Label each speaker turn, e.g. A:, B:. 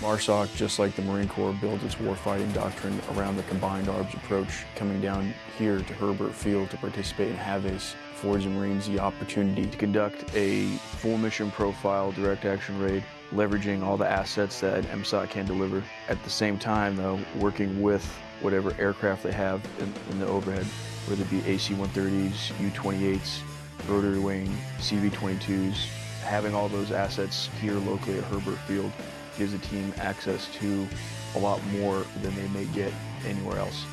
A: MARSOC, just like the Marine Corps, builds its warfighting doctrine around the combined arms approach. Coming down here to Hurlburt Field to participate in HAVACE affords the Marines the opportunity to conduct a full mission profile direct action raid, leveraging all the assets that MSOC can deliver. At the same time, though, working with whatever aircraft they have in, in the overhead, whether it be AC-130s, U-28s, rotary wing, CV-22s, having all those assets here locally at Hurlburt Field gives the team access to a lot more than they may get anywhere else.